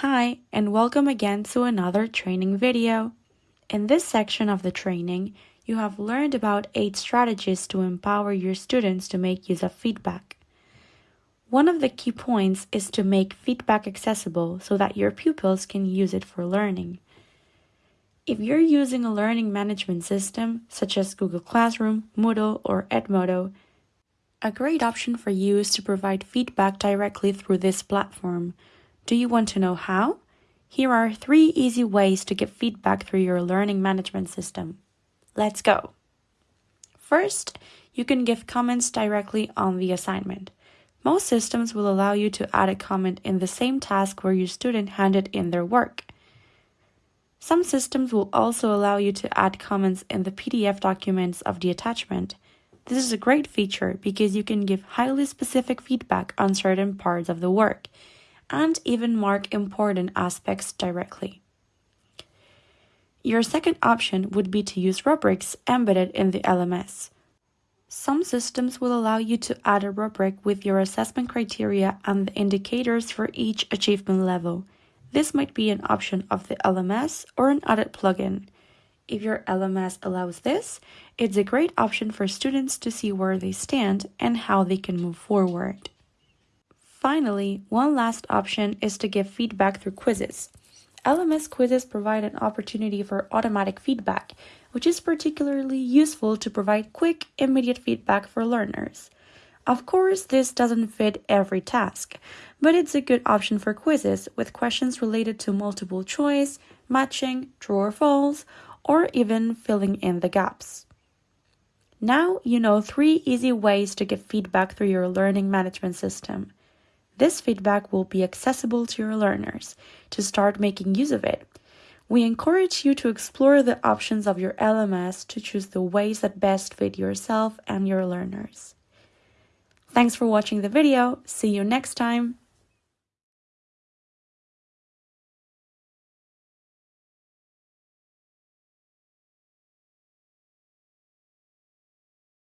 Hi, and welcome again to another training video. In this section of the training, you have learned about 8 strategies to empower your students to make use of feedback. One of the key points is to make feedback accessible so that your pupils can use it for learning. If you're using a learning management system, such as Google Classroom, Moodle, or Edmodo, a great option for you is to provide feedback directly through this platform. Do you want to know how? Here are three easy ways to give feedback through your learning management system. Let's go. First, you can give comments directly on the assignment. Most systems will allow you to add a comment in the same task where your student handed in their work. Some systems will also allow you to add comments in the PDF documents of the attachment. This is a great feature because you can give highly specific feedback on certain parts of the work and even mark important aspects directly. Your second option would be to use rubrics embedded in the LMS. Some systems will allow you to add a rubric with your assessment criteria and the indicators for each achievement level. This might be an option of the LMS or an added plugin. If your LMS allows this, it's a great option for students to see where they stand and how they can move forward. Finally, one last option is to give feedback through quizzes. LMS quizzes provide an opportunity for automatic feedback, which is particularly useful to provide quick, immediate feedback for learners. Of course, this doesn't fit every task, but it's a good option for quizzes with questions related to multiple choice, matching, true or false, or even filling in the gaps. Now you know three easy ways to give feedback through your learning management system. This feedback will be accessible to your learners to start making use of it. We encourage you to explore the options of your LMS to choose the ways that best fit yourself and your learners. Thanks for watching the video. See you next time.